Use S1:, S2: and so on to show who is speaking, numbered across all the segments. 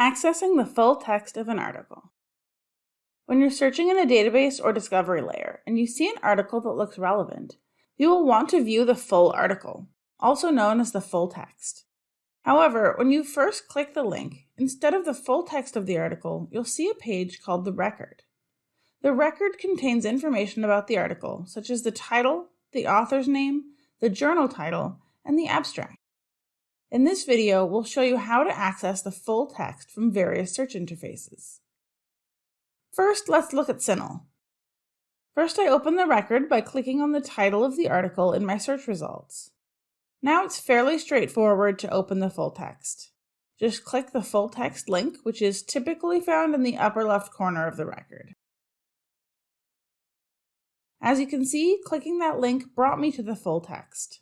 S1: Accessing the full text of an article. When you're searching in a database or discovery layer and you see an article that looks relevant, you will want to view the full article, also known as the full text. However, when you first click the link, instead of the full text of the article, you'll see a page called the record. The record contains information about the article, such as the title, the author's name, the journal title, and the abstract. In this video, we'll show you how to access the full text from various search interfaces. First, let's look at CINAHL. First, I open the record by clicking on the title of the article in my search results. Now it's fairly straightforward to open the full text. Just click the full text link, which is typically found in the upper left corner of the record. As you can see, clicking that link brought me to the full text.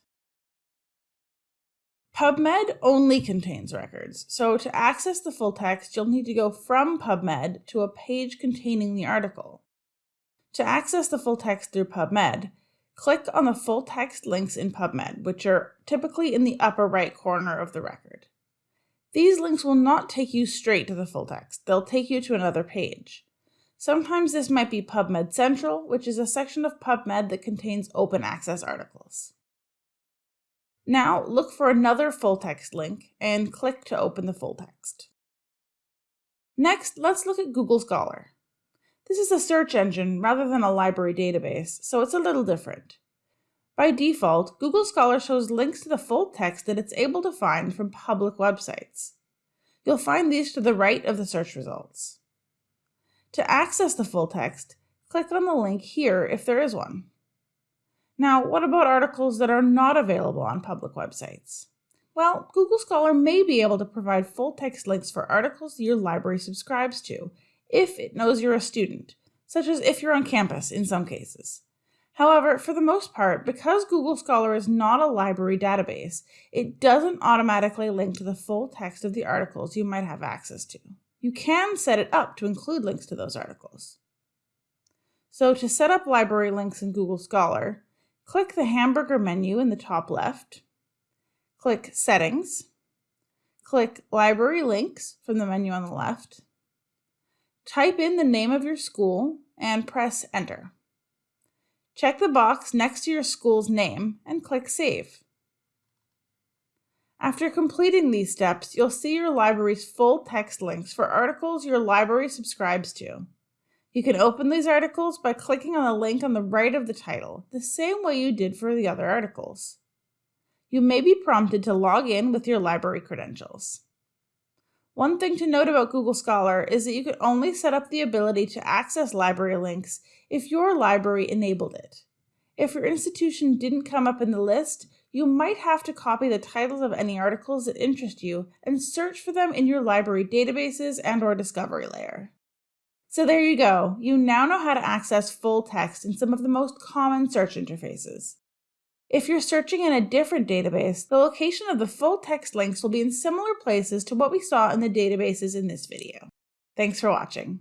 S1: PubMed only contains records, so to access the full text, you'll need to go from PubMed to a page containing the article. To access the full text through PubMed, click on the full text links in PubMed, which are typically in the upper right corner of the record. These links will not take you straight to the full text, they'll take you to another page. Sometimes this might be PubMed Central, which is a section of PubMed that contains open access articles. Now look for another full text link and click to open the full text. Next, let's look at Google Scholar. This is a search engine rather than a library database, so it's a little different. By default, Google Scholar shows links to the full text that it's able to find from public websites. You'll find these to the right of the search results. To access the full text, click on the link here if there is one. Now, what about articles that are not available on public websites? Well, Google Scholar may be able to provide full text links for articles your library subscribes to, if it knows you're a student, such as if you're on campus in some cases. However, for the most part, because Google Scholar is not a library database, it doesn't automatically link to the full text of the articles you might have access to. You can set it up to include links to those articles. So to set up library links in Google Scholar, Click the hamburger menu in the top left. Click Settings. Click Library Links from the menu on the left. Type in the name of your school and press Enter. Check the box next to your school's name and click Save. After completing these steps, you'll see your library's full text links for articles your library subscribes to. You can open these articles by clicking on the link on the right of the title, the same way you did for the other articles. You may be prompted to log in with your library credentials. One thing to note about Google Scholar is that you can only set up the ability to access library links if your library enabled it. If your institution didn't come up in the list, you might have to copy the titles of any articles that interest you and search for them in your library databases and or discovery layer. So there you go. You now know how to access full text in some of the most common search interfaces. If you're searching in a different database, the location of the full text links will be in similar places to what we saw in the databases in this video. Thanks for watching.